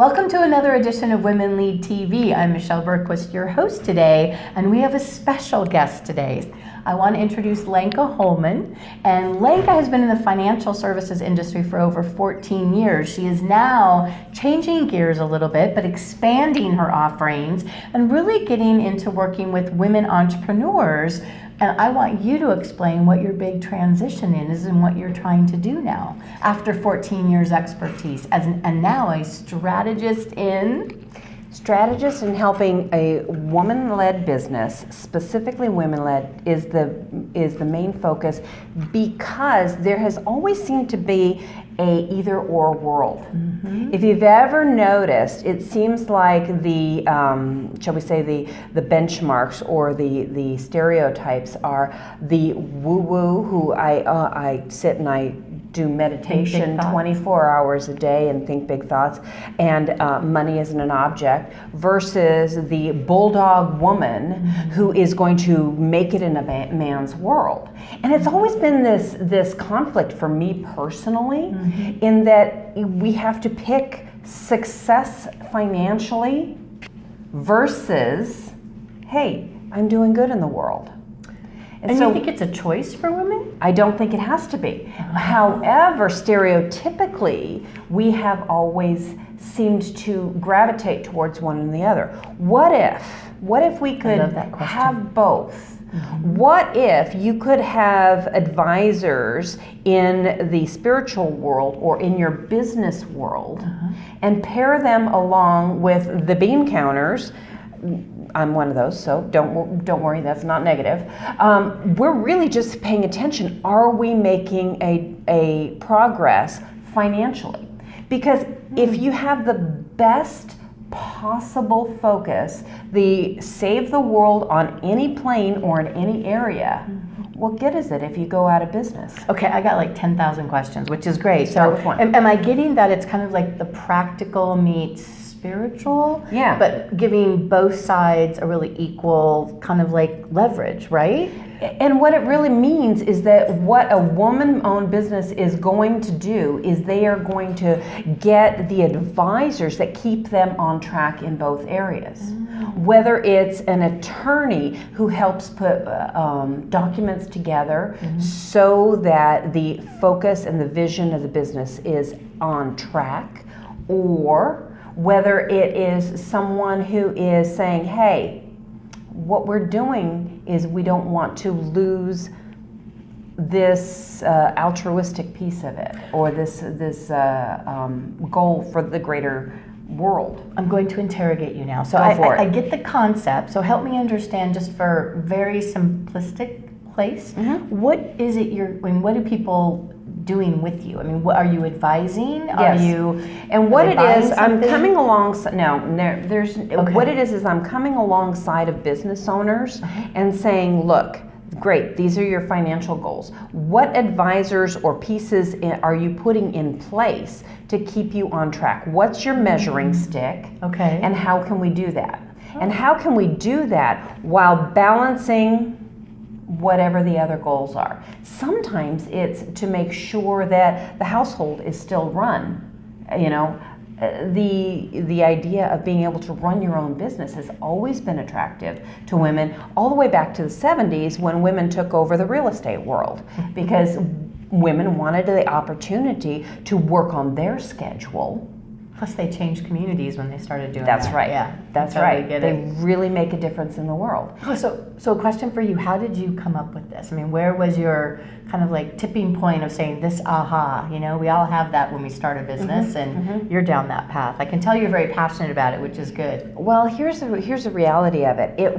Welcome to another edition of Women Lead TV. I'm Michelle Bergquist, your host today, and we have a special guest today. I want to introduce Lenka Holman, and Lenka has been in the financial services industry for over 14 years. She is now changing gears a little bit, but expanding her offerings and really getting into working with women entrepreneurs and I want you to explain what your big transition is and what you're trying to do now after 14 years expertise as an, and now a strategist in strategist in helping a woman-led business, specifically women-led, is the is the main focus because there has always seemed to be a either-or world. Mm-hmm. If you've ever noticed, it seems like the um, shall we say the the benchmarks or the the stereotypes are the woo-woo who I uh, I sit and I do meditation 24 hours a day and think big thoughts, and uh, money isn't an object, versus the bulldog woman mm-hmm. who is going to make it in a man's world. And it's always been this, this conflict for me personally, mm-hmm. in that we have to pick success financially versus, hey, I'm doing good in the world. And, and so, you think it's a choice for women? I don't think it has to be. Oh. However, stereotypically, we have always seemed to gravitate towards one and the other. What if? What if we could have both? Mm-hmm. What if you could have advisors in the spiritual world or in your business world uh-huh. and pair them along with the bean counters? I'm one of those, so don't don't worry, that's not negative. Um, we're really just paying attention. Are we making a a progress financially? Because if you have the best possible focus, the save the world on any plane or in any area. What good is it if you go out of business? Okay, I got like 10,000 questions, which is great. Start so, am, am I getting that it's kind of like the practical meets spiritual. Yeah. But giving both sides a really equal kind of like leverage, right? And what it really means is that what a woman owned business is going to do is they are going to get the advisors that keep them on track in both areas. Mm. Whether it's an attorney who helps put uh, um, documents together mm-hmm. so that the focus and the vision of the business is on track, or whether it is someone who is saying, hey, what we're doing is we don't want to lose this uh, altruistic piece of it or this this uh, um, goal for the greater world. I'm going to interrogate you now. So I, I, I, get the concept. So help me understand, just for very simplistic place, mm-hmm. what is it you're? I mean, what do people doing with you? I mean, what are you advising? Yes. Are you and what it is? I'm coming along. No, there, there's okay. what it is is I'm coming alongside of business owners uh-huh. and saying, look. Great, these are your financial goals. What advisors or pieces are you putting in place to keep you on track? What's your measuring mm-hmm. stick? Okay. And how can we do that? And how can we do that while balancing whatever the other goals are. Sometimes it's to make sure that the household is still run. You know, uh, the the idea of being able to run your own business has always been attractive to women all the way back to the 70s when women took over the real estate world because women wanted the opportunity to work on their schedule Plus, they changed communities when they started doing that. That's that. right. Yeah, that's right. They really make a difference in the world. Oh, so, so a question for you: How did you come up with this? I mean, where was your kind of like tipping point of saying this aha? You know, we all have that when we start a business, mm-hmm, and mm-hmm. you're down that path. I can tell you're very passionate about it, which is good. Well, here's the here's the reality of it. It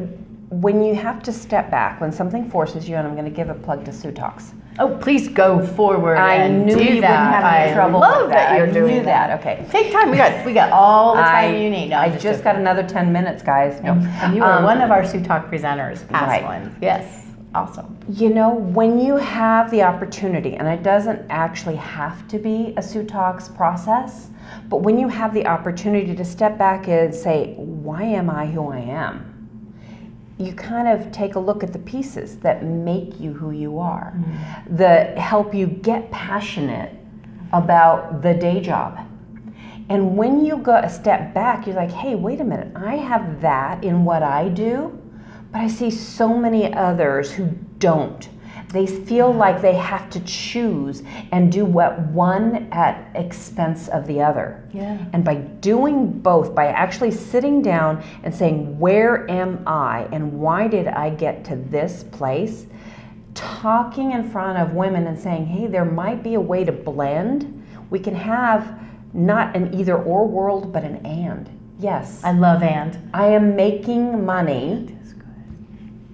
when you have to step back when something forces you, and I'm going to give a plug to Sue Talks Oh, please go forward. I and knew you that. wouldn't have any trouble love with that. that. you're I doing knew that. Okay. Take time. We got we got all the time I, you need. No, I just, just got another ten minutes, guys. No. And, you were um, one of our Sue Talk presenters, past right. ones. Yes. Awesome. You know, when you have the opportunity, and it doesn't actually have to be a Sue Talks process, but when you have the opportunity to step back and say, why am I who I am? You kind of take a look at the pieces that make you who you are, mm-hmm. that help you get passionate about the day job. And when you go a step back, you're like, hey, wait a minute, I have that in what I do, but I see so many others who don't. They feel like they have to choose and do what one at expense of the other. Yeah. And by doing both, by actually sitting down and saying, Where am I and why did I get to this place? Talking in front of women and saying, Hey, there might be a way to blend. We can have not an either or world, but an and. Yes. I love and. I am making money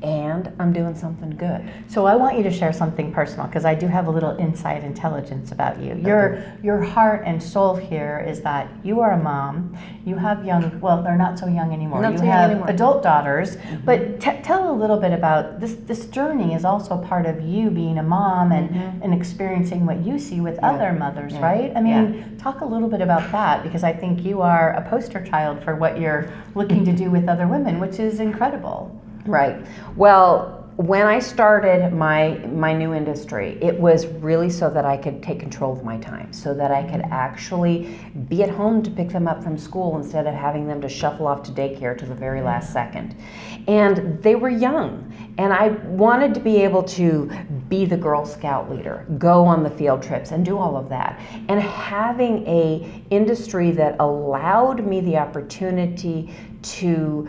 and I'm doing something good. So I want you to share something personal because I do have a little inside intelligence about you. Your your heart and soul here is that you are a mom. You have young, well, they're not so young anymore. Not you so young have anymore. adult daughters. Mm-hmm. But t- tell a little bit about this. This journey is also part of you being a mom and mm-hmm. and experiencing what you see with other mothers, Yeah. right? I mean, talk a little bit about that because I think you are a poster child for what you're looking to do with other women, which is incredible. Right. Well, when I started my my new industry, it was really so that I could take control of my time, so that I could actually be at home to pick them up from school instead of having them to shuffle off to daycare to the very last second. And they were young, and I wanted to be able to be the Girl Scout leader, go on the field trips and do all of that. And having a industry that allowed me the opportunity to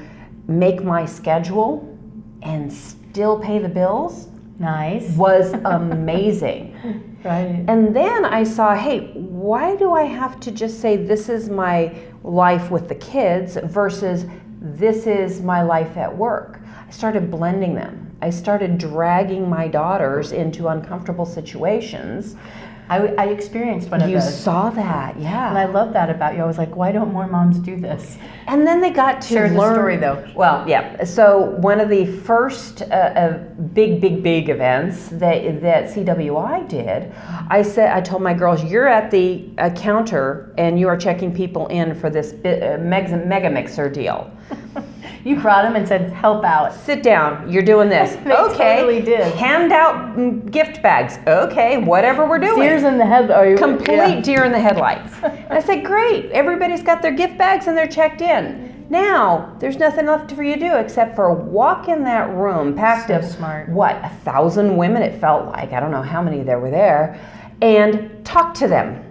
make my schedule and still pay the bills Nice. was amazing. Right. and then I saw, hey, why do I have to just say this is my life with the kids versus this is my life at work? I started blending them. I started dragging my daughters into uncomfortable situations. I, I experienced one of You those. You saw that, yeah. And I love that about you. I was like, why don't more moms do this? And then they got to Share the story, though. Well, yeah. So one of the first uh, uh, big, big, big events that that CWI did, I said, I told my girls, you're at the uh, counter and you are checking people in for this uh, mega, mega mixer deal. You brought him and said, help out. Sit down. You're doing this. They okay. totally did. Hand out mm, gift bags. Okay. Whatever we're doing Tears in the head. Complete yeah. deer in the headlights. and I said, great, everybody's got their gift bags and they're checked in. Now, there's nothing left for you to do except for walk in that room packed So of smart. what, a thousand women, it felt like. I don't know how many there were there. And talk to them.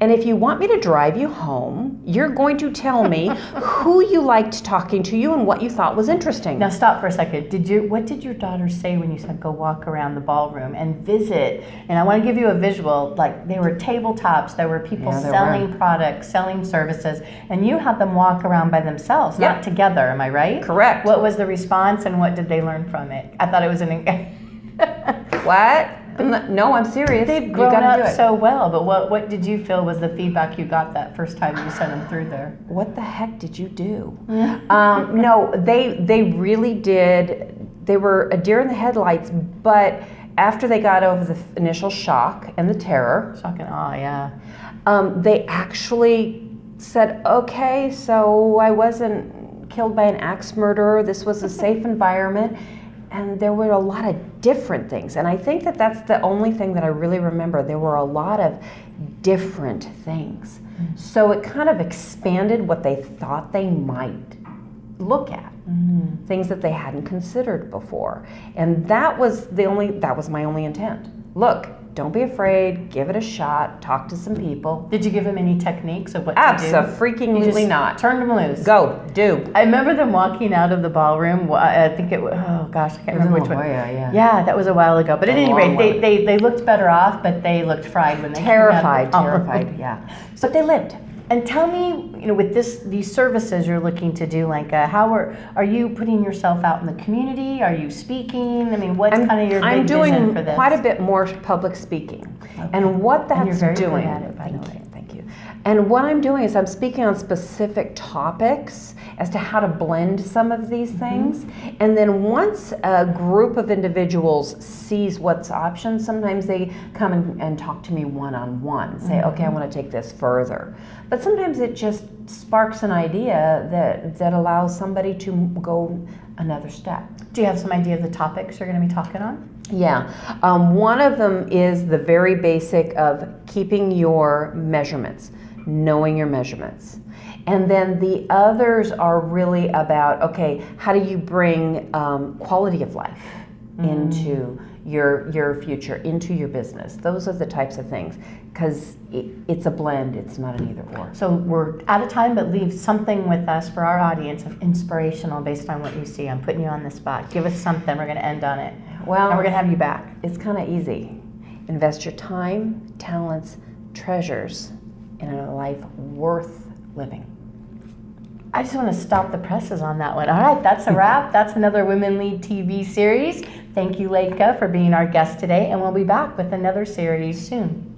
And if you want me to drive you home, you're going to tell me who you liked talking to you and what you thought was interesting. Now stop for a second. Did you? What did your daughter say when you said go walk around the ballroom and visit? And I want to give you a visual. Like there were tabletops. There were people Yeah, there selling products, selling services, and you had them walk around by themselves, not together. Am I right? Correct. What was the response, and what did they learn from it? I thought it was an. What? No, I'm serious. They've grown up so well, but what, what did you feel was the feedback you got that first time you sent them through there? what the heck did you do? um, no, they they really did. They were a deer in the headlights, but after they got over the initial shock and the terror, Shock and awe, yeah. um, they actually said, "Okay, so I wasn't killed by an axe murderer. This was a safe environment." And there were a lot of different things. And I think that that's the only thing that I really remember. There were a lot of different things. Mm-hmm. So it kind of expanded what they thought they might look at. Mm-hmm. Things that they hadn't considered before. And that was the only that was my only intent. Look, don't be afraid, give it a shot, talk to some people. Did you give them any techniques of what to do? Absolutely not. Turn them loose. Go, do. I remember them walking out of the ballroom. I think it was, oh gosh, I can't remember which one. yeah. Yeah, that was a while ago. But at any rate, they, they, they looked better off, but they looked fried when they Terrified, came out of the ballroom. terrified, yeah. But they lived. And tell me, you know, with this these services you're looking to do, like, uh, how are are you putting yourself out in the community? Are you speaking? I mean, what's I'm, kind of your I'm doing vision for this? quite a bit more public speaking. And what that's And you're very good doing, at it, by the way. you, thank you. And what I'm doing is I'm speaking on specific topics as to how to blend some of these Mm-hmm. things. And then once a group of individuals sees what's options, sometimes they come and, and talk to me one on one, say, Mm-hmm. okay, I want to take this further. But sometimes it just sparks an idea that, that allows somebody to go another step. Do you have some idea of the topics you're going to be talking on? Yeah, um, one of them is the very basic of keeping your measurements. knowing your measurements. And then the others are really about okay, how do you bring um, quality of life into your your future, into your business? Those are the types of things because it, it's a blend. It's not an either or. So we're out of time, but leave something with us for our audience of inspirational based on what you see. I'm putting you on the spot. Give us something. We're going to end on it. Well, and we're going to have you back. It's kind of easy. Invest your time, talents, treasures in a life worth living. I just want to stop the presses on that one. All right, that's a wrap. That's another Women Lead TV series. Thank you, Lenka, for being our guest today, and we'll be back with another series soon.